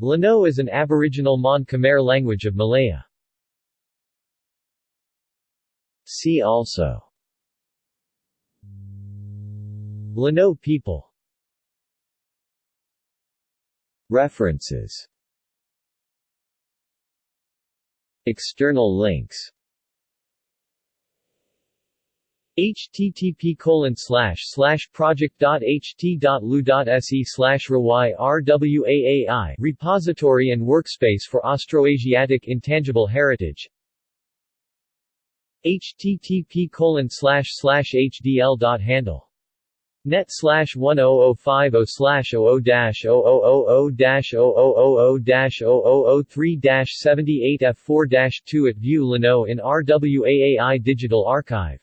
Lanoh is an aboriginal Mon Khmer language of Malaya. See also. Lanoh people. References. External links http colon slash slash project.ht.lu.se slash rwaai repository and workspace for Austroasiatic intangible heritage http colon slash slash hdl.handle net slash 10050 slash 00 dash 0000 dash 0000 dash 0003 dash 78 f4 dash 2 at View Lanoh in RWAAI Digital Archive